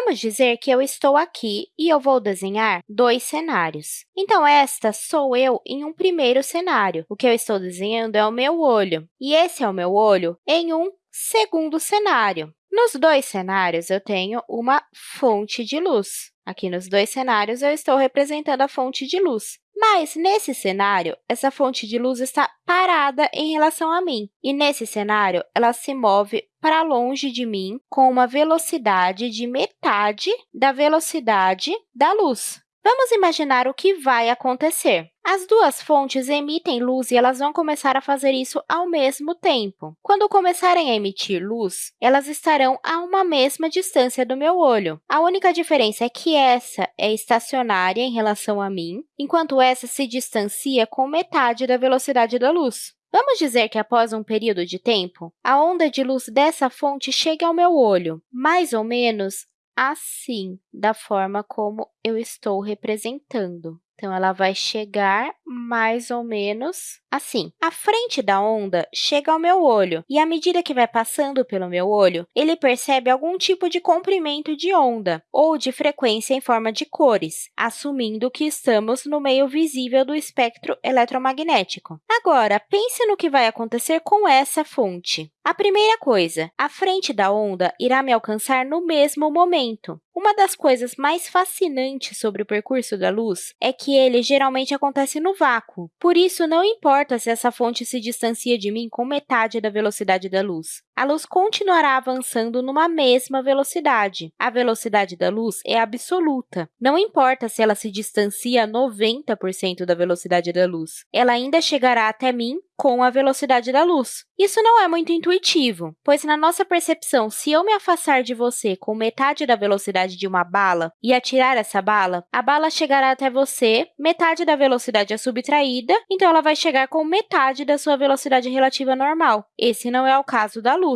Vamos dizer que eu estou aqui e eu vou desenhar dois cenários. Então, esta sou eu em um primeiro cenário. O que eu estou desenhando é o meu olho, e esse é o meu olho em um segundo cenário. Nos dois cenários, eu tenho uma fonte de luz. Aqui nos dois cenários, eu estou representando a fonte de luz. Mas, nesse cenário, essa fonte de luz está parada em relação a mim. E, nesse cenário, ela se move para longe de mim com uma velocidade de metade da velocidade da luz. Vamos imaginar o que vai acontecer. As duas fontes emitem luz e elas vão começar a fazer isso ao mesmo tempo. Quando começarem a emitir luz, elas estarão a uma mesma distância do meu olho. A única diferença é que essa é estacionária em relação a mim, enquanto essa se distancia com metade da velocidade da luz. Vamos dizer que, após um período de tempo, a onda de luz dessa fonte chega ao meu olho, mais ou menos assim, da forma como eu estou representando. Então, ela vai chegar mais ou menos assim. A frente da onda chega ao meu olho, e à medida que vai passando pelo meu olho, ele percebe algum tipo de comprimento de onda ou de frequência em forma de cores, assumindo que estamos no meio visível do espectro eletromagnético. Agora, pense no que vai acontecer com essa fonte. A primeira coisa, a frente da onda irá me alcançar no mesmo momento. Uma das coisas mais fascinantes sobre o percurso da luz é que ele geralmente acontece no vácuo. Por isso, não importa se essa fonte se distancia de mim com metade da velocidade da luz. A luz continuará avançando numa mesma velocidade. A velocidade da luz é absoluta. Não importa se ela se distancia 90% da velocidade da luz. Ela ainda chegará até mim com a velocidade da luz. Isso não é muito intuitivo, pois na nossa percepção, se eu me afastar de você com metade da velocidade de uma bala e atirar essa bala, a bala chegará até você, metade da velocidade é subtraída, então ela vai chegar com metade da sua velocidade relativa normal. Esse não é o caso da luz.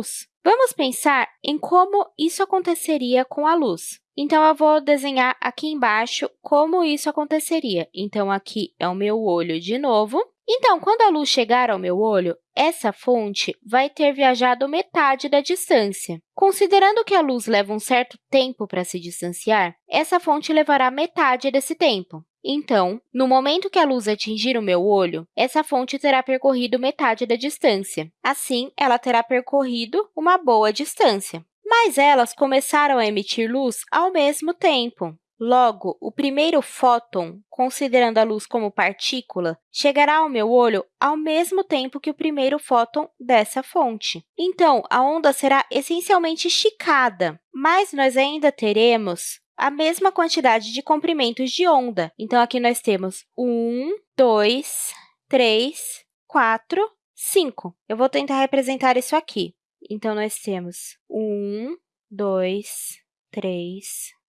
Vamos pensar em como isso aconteceria com a luz. Então, eu vou desenhar aqui embaixo como isso aconteceria. Então, aqui é o meu olho de novo. Então, quando a luz chegar ao meu olho, essa fonte vai ter viajado metade da distância. Considerando que a luz leva um certo tempo para se distanciar, essa fonte levará metade desse tempo. Então, no momento que a luz atingir o meu olho, essa fonte terá percorrido metade da distância. Assim, ela terá percorrido uma boa distância. Mas elas começaram a emitir luz ao mesmo tempo. Logo, o primeiro fóton, considerando a luz como partícula, chegará ao meu olho ao mesmo tempo que o primeiro fóton dessa fonte. Então, a onda será essencialmente esticada, mas nós ainda teremos a mesma quantidade de comprimentos de onda. Então, aqui nós temos 1, 2, 3, 4, 5. Eu vou tentar representar isso aqui. Então, nós temos 1, 2, 3,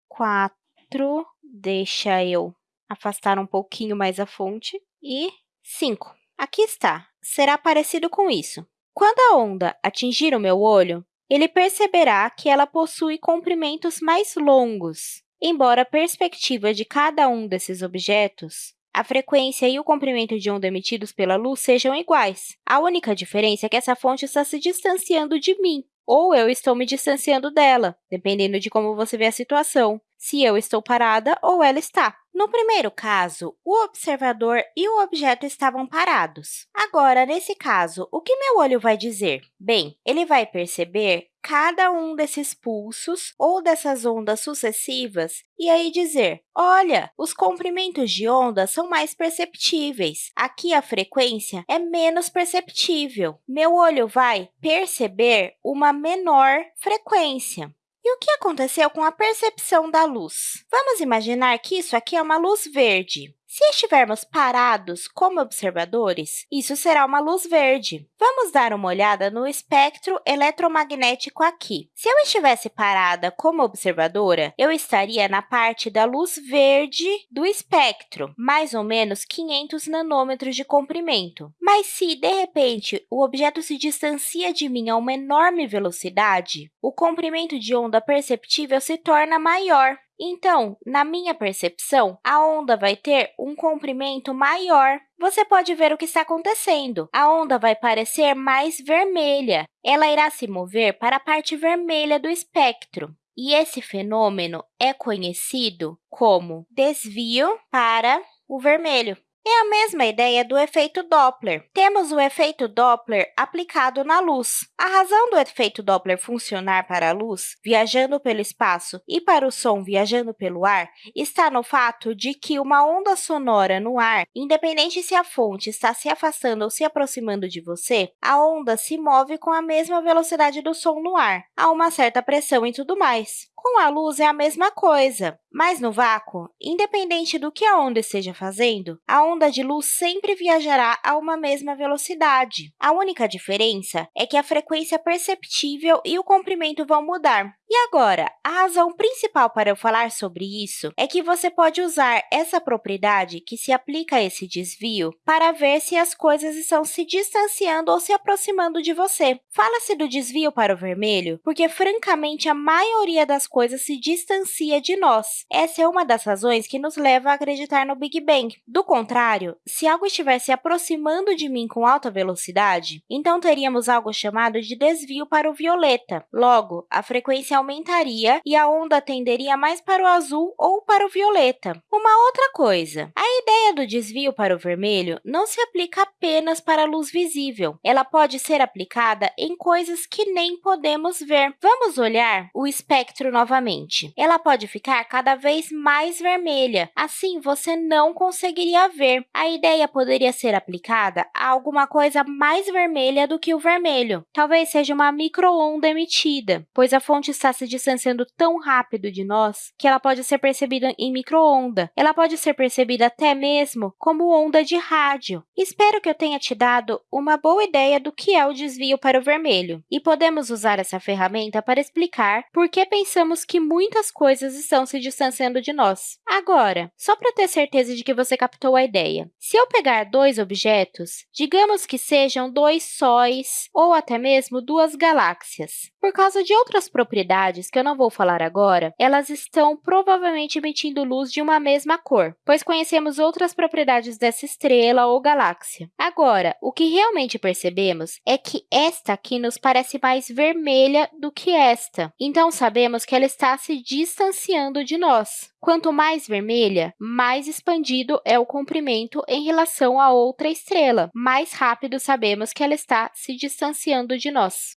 4, deixa eu afastar um pouquinho mais a fonte, e 5. Aqui está. Será parecido com isso. Quando a onda atingir o meu olho, ele perceberá que ela possui comprimentos mais longos. Embora a perspectiva de cada um desses objetos, a frequência e o comprimento de onda emitidos pela luz sejam iguais. A única diferença é que essa fonte está se distanciando de mim, ou eu estou me distanciando dela, dependendo de como você vê a situação se eu estou parada ou ela está. No primeiro caso, o observador e o objeto estavam parados. Agora, nesse caso, o que meu olho vai dizer? Bem, ele vai perceber cada um desses pulsos ou dessas ondas sucessivas e aí dizer, olha, os comprimentos de onda são mais perceptíveis. Aqui, a frequência é menos perceptível. Meu olho vai perceber uma menor frequência. E o que aconteceu com a percepção da luz? Vamos imaginar que isso aqui é uma luz verde. Se estivermos parados como observadores, isso será uma luz verde. Vamos dar uma olhada no espectro eletromagnético aqui. Se eu estivesse parada como observadora, eu estaria na parte da luz verde do espectro, mais ou menos 500 nanômetros de comprimento. Mas se, de repente, o objeto se distancia de mim a uma enorme velocidade, o comprimento de onda perceptível se torna maior. Então, na minha percepção, a onda vai ter um comprimento maior. Você pode ver o que está acontecendo. A onda vai parecer mais vermelha. Ela irá se mover para a parte vermelha do espectro. e esse fenômeno é conhecido como desvio para o vermelho. É a mesma ideia do efeito Doppler. Temos o efeito Doppler aplicado na luz. A razão do efeito Doppler funcionar para a luz, viajando pelo espaço, e para o som, viajando pelo ar, está no fato de que uma onda sonora no ar, independente se a fonte está se afastando ou se aproximando de você, a onda se move com a mesma velocidade do som no ar, a uma certa pressão e tudo mais. Com a luz é a mesma coisa, mas no vácuo, independente do que a onda esteja fazendo, a onda de luz sempre viajará a uma mesma velocidade. A única diferença é que a frequência perceptível e o comprimento vão mudar. E agora, a razão principal para eu falar sobre isso é que você pode usar essa propriedade que se aplica a esse desvio para ver se as coisas estão se distanciando ou se aproximando de você. Fala-se do desvio para o vermelho porque, francamente, a maioria das coisas se distancia de nós. Essa é uma das razões que nos leva a acreditar no Big Bang. Do contrário, se algo estiver se aproximando de mim com alta velocidade, então teríamos algo chamado de desvio para o violeta. Logo, a frequência aumentaria e a onda tenderia mais para o azul ou para o violeta. Uma outra coisa, a ideia do desvio para o vermelho não se aplica apenas para a luz visível. Ela pode ser aplicada em coisas que nem podemos ver. Vamos olhar o espectro novamente. Ela pode ficar cada vez mais vermelha, assim você não conseguiria ver. A ideia poderia ser aplicada a alguma coisa mais vermelha do que o vermelho. Talvez seja uma microonda emitida, pois a fonte está se distanciando tão rápido de nós que ela pode ser percebida em microonda. Ela pode ser percebida até mesmo como onda de rádio. Espero que eu tenha te dado uma boa ideia do que é o desvio para o vermelho. E podemos usar essa ferramenta para explicar por que pensamos que muitas coisas estão se distanciando de nós. Agora, só para ter certeza de que você captou a ideia, se eu pegar dois objetos, digamos que sejam dois sóis ou até mesmo duas galáxias, por causa de outras propriedades propriedades que eu não vou falar agora, elas estão provavelmente emitindo luz de uma mesma cor, pois conhecemos outras propriedades dessa estrela ou galáxia. Agora, o que realmente percebemos é que esta aqui nos parece mais vermelha do que esta, então sabemos que ela está se distanciando de nós. Quanto mais vermelha, mais expandido é o comprimento em relação a outra estrela, mais rápido sabemos que ela está se distanciando de nós.